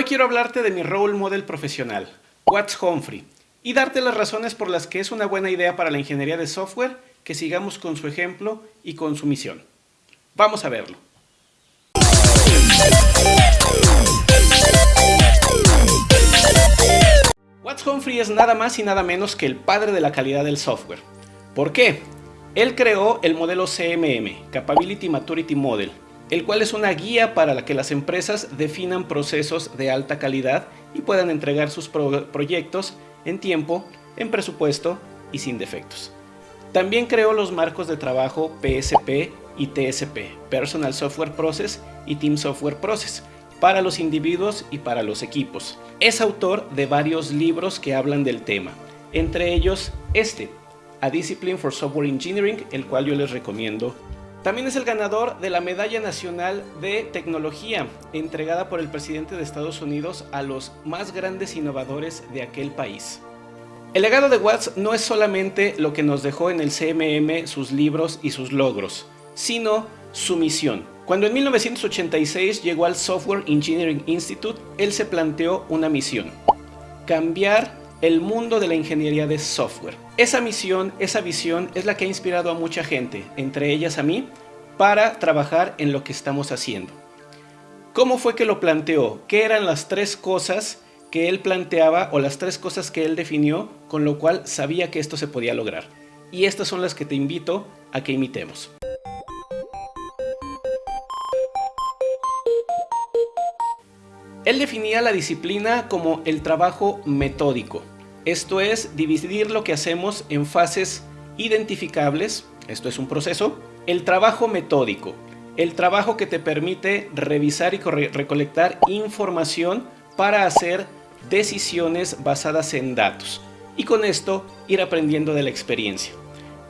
Hoy quiero hablarte de mi role model profesional, Watts Humphrey, y darte las razones por las que es una buena idea para la ingeniería de software que sigamos con su ejemplo y con su misión. Vamos a verlo. Watts Humphrey es nada más y nada menos que el padre de la calidad del software. ¿Por qué? Él creó el modelo CMM, Capability Maturity Model, el cual es una guía para que las empresas definan procesos de alta calidad y puedan entregar sus proyectos en tiempo, en presupuesto y sin defectos. También creó los marcos de trabajo PSP y TSP, Personal Software Process y Team Software Process, para los individuos y para los equipos. Es autor de varios libros que hablan del tema, entre ellos este, A Discipline for Software Engineering, el cual yo les recomiendo también es el ganador de la Medalla Nacional de Tecnología, entregada por el presidente de Estados Unidos a los más grandes innovadores de aquel país. El legado de Watts no es solamente lo que nos dejó en el CMM sus libros y sus logros, sino su misión. Cuando en 1986 llegó al Software Engineering Institute, él se planteó una misión, cambiar el mundo de la ingeniería de software. Esa misión, esa visión es la que ha inspirado a mucha gente, entre ellas a mí, para trabajar en lo que estamos haciendo. ¿Cómo fue que lo planteó? ¿Qué eran las tres cosas que él planteaba o las tres cosas que él definió con lo cual sabía que esto se podía lograr? Y estas son las que te invito a que imitemos. Él definía la disciplina como el trabajo metódico. Esto es dividir lo que hacemos en fases identificables, esto es un proceso, el trabajo metódico, el trabajo que te permite revisar y recolectar información para hacer decisiones basadas en datos y con esto ir aprendiendo de la experiencia.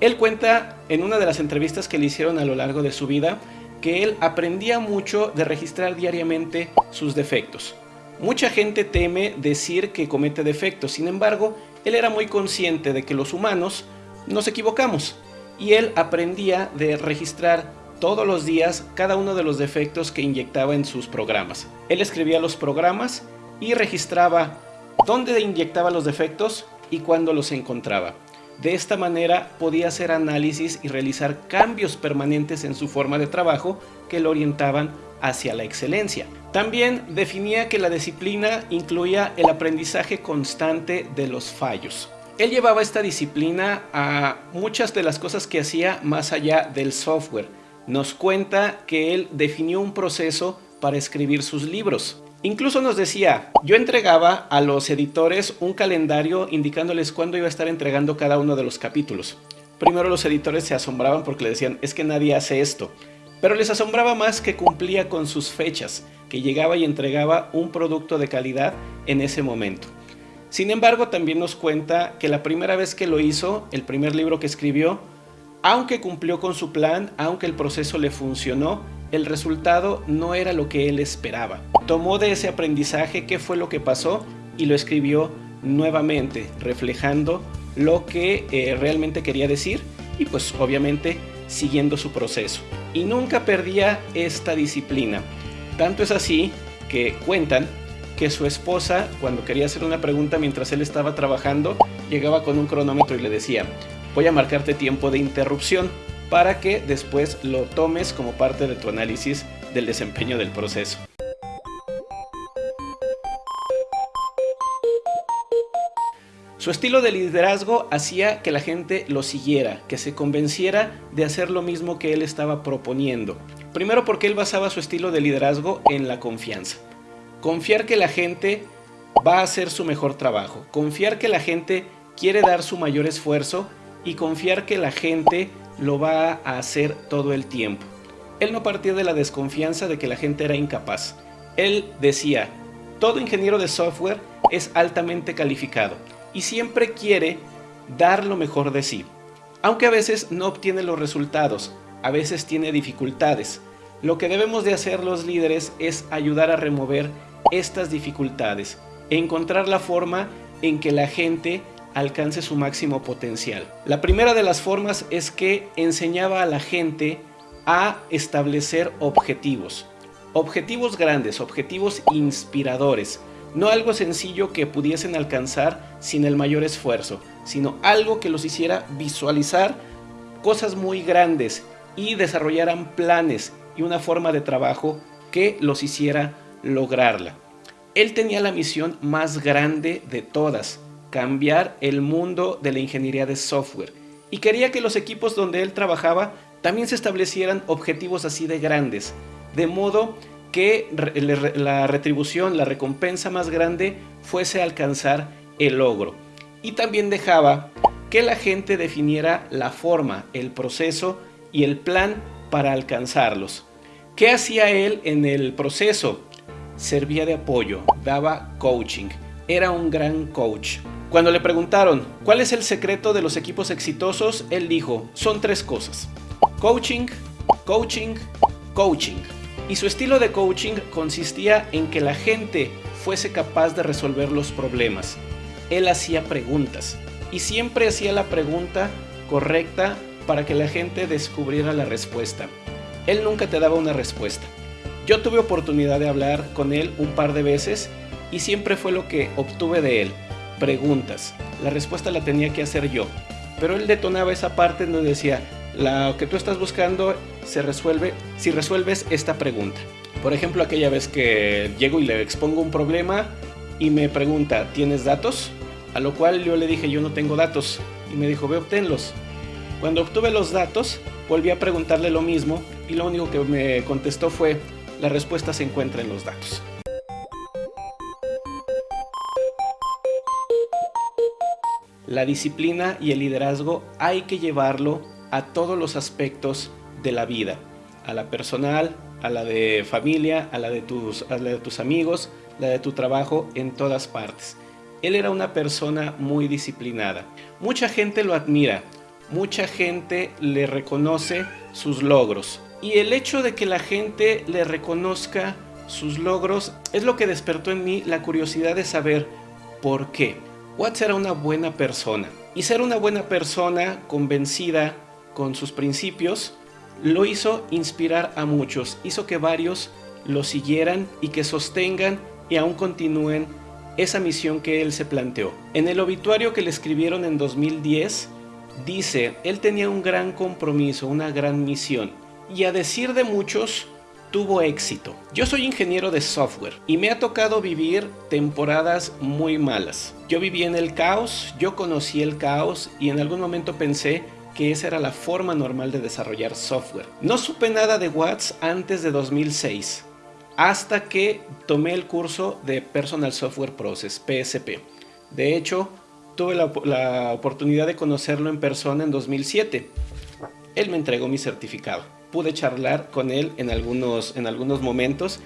Él cuenta en una de las entrevistas que le hicieron a lo largo de su vida que él aprendía mucho de registrar diariamente sus defectos. Mucha gente teme decir que comete defectos, sin embargo, él era muy consciente de que los humanos nos equivocamos y él aprendía de registrar todos los días cada uno de los defectos que inyectaba en sus programas. Él escribía los programas y registraba dónde inyectaba los defectos y cuándo los encontraba. De esta manera podía hacer análisis y realizar cambios permanentes en su forma de trabajo que lo orientaban hacia la excelencia. También definía que la disciplina incluía el aprendizaje constante de los fallos. Él llevaba esta disciplina a muchas de las cosas que hacía más allá del software. Nos cuenta que él definió un proceso para escribir sus libros. Incluso nos decía, yo entregaba a los editores un calendario indicándoles cuándo iba a estar entregando cada uno de los capítulos. Primero los editores se asombraban porque le decían, es que nadie hace esto. Pero les asombraba más que cumplía con sus fechas, que llegaba y entregaba un producto de calidad en ese momento. Sin embargo, también nos cuenta que la primera vez que lo hizo, el primer libro que escribió, aunque cumplió con su plan, aunque el proceso le funcionó, el resultado no era lo que él esperaba. Tomó de ese aprendizaje qué fue lo que pasó y lo escribió nuevamente, reflejando lo que eh, realmente quería decir y pues obviamente siguiendo su proceso. Y nunca perdía esta disciplina. Tanto es así que cuentan que su esposa, cuando quería hacer una pregunta mientras él estaba trabajando, llegaba con un cronómetro y le decía, voy a marcarte tiempo de interrupción para que después lo tomes como parte de tu análisis del desempeño del proceso. Su estilo de liderazgo hacía que la gente lo siguiera, que se convenciera de hacer lo mismo que él estaba proponiendo. Primero porque él basaba su estilo de liderazgo en la confianza. Confiar que la gente va a hacer su mejor trabajo. Confiar que la gente quiere dar su mayor esfuerzo y confiar que la gente lo va a hacer todo el tiempo. Él no partía de la desconfianza de que la gente era incapaz. Él decía, todo ingeniero de software es altamente calificado y siempre quiere dar lo mejor de sí. Aunque a veces no obtiene los resultados, a veces tiene dificultades. Lo que debemos de hacer los líderes es ayudar a remover estas dificultades, encontrar la forma en que la gente alcance su máximo potencial. La primera de las formas es que enseñaba a la gente a establecer objetivos. Objetivos grandes, objetivos inspiradores, no algo sencillo que pudiesen alcanzar sin el mayor esfuerzo, sino algo que los hiciera visualizar cosas muy grandes y desarrollaran planes y una forma de trabajo que los hiciera lograrla. Él tenía la misión más grande de todas, cambiar el mundo de la ingeniería de software y quería que los equipos donde él trabajaba también se establecieran objetivos así de grandes, de modo que la retribución, la recompensa más grande fuese alcanzar el logro. Y también dejaba que la gente definiera la forma, el proceso y el plan para alcanzarlos. ¿Qué hacía él en el proceso? Servía de apoyo, daba coaching, era un gran coach. Cuando le preguntaron cuál es el secreto de los equipos exitosos, él dijo, son tres cosas. Coaching, coaching, coaching. Y su estilo de coaching consistía en que la gente fuese capaz de resolver los problemas. Él hacía preguntas y siempre hacía la pregunta correcta para que la gente descubriera la respuesta. Él nunca te daba una respuesta. Yo tuve oportunidad de hablar con él un par de veces y siempre fue lo que obtuve de él. Preguntas. La respuesta la tenía que hacer yo. Pero él detonaba esa parte donde decía, lo que tú estás buscando se resuelve si resuelves esta pregunta. Por ejemplo, aquella vez que llego y le expongo un problema y me pregunta, ¿tienes datos? A lo cual yo le dije, yo no tengo datos. Y me dijo, ve, obténlos. Cuando obtuve los datos, volví a preguntarle lo mismo y lo único que me contestó fue, la respuesta se encuentra en los datos. La disciplina y el liderazgo hay que llevarlo a todos los aspectos de la vida, a la personal, a la de familia, a la de tus, a amigos, la de tu trabajo, en todas partes. Él era una persona muy disciplinada. Mucha gente lo admira, mucha gente le reconoce sus logros. Y el hecho de que la gente le reconozca sus logros es lo que despertó en mí la curiosidad de saber por qué. Watts era una buena persona. Y ser una buena persona convencida con sus principios lo hizo inspirar a muchos, hizo que varios lo siguieran y que sostengan y aún continúen esa misión que él se planteó. En el obituario que le escribieron en 2010, dice, él tenía un gran compromiso, una gran misión, y a decir de muchos, tuvo éxito. Yo soy ingeniero de software y me ha tocado vivir temporadas muy malas. Yo viví en el caos, yo conocí el caos y en algún momento pensé que esa era la forma normal de desarrollar software. No supe nada de Watts antes de 2006, hasta que tomé el curso de Personal Software Process, PSP. De hecho, tuve la, la oportunidad de conocerlo en persona en 2007. Él me entregó mi certificado. Pude charlar con él en algunos, en algunos momentos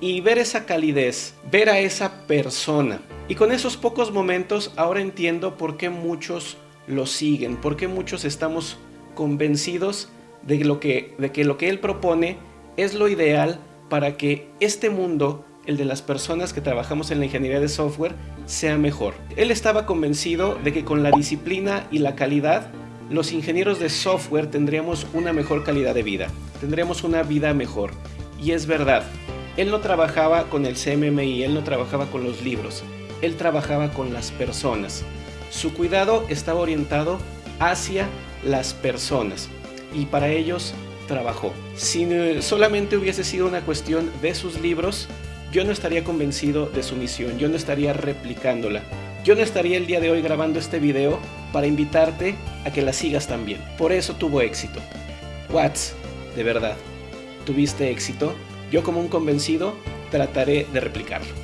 y ver esa calidez, ver a esa persona. Y con esos pocos momentos ahora entiendo por qué muchos lo siguen, porque muchos estamos convencidos de, lo que, de que lo que él propone es lo ideal para que este mundo, el de las personas que trabajamos en la ingeniería de software, sea mejor. Él estaba convencido de que con la disciplina y la calidad, los ingenieros de software tendríamos una mejor calidad de vida, tendríamos una vida mejor. Y es verdad, él no trabajaba con el CMMI, él no trabajaba con los libros, él trabajaba con las personas. Su cuidado estaba orientado hacia las personas y para ellos trabajó. Si solamente hubiese sido una cuestión de sus libros, yo no estaría convencido de su misión, yo no estaría replicándola. Yo no estaría el día de hoy grabando este video para invitarte a que la sigas también. Por eso tuvo éxito. Watts, de verdad, ¿tuviste éxito? Yo como un convencido trataré de replicarlo.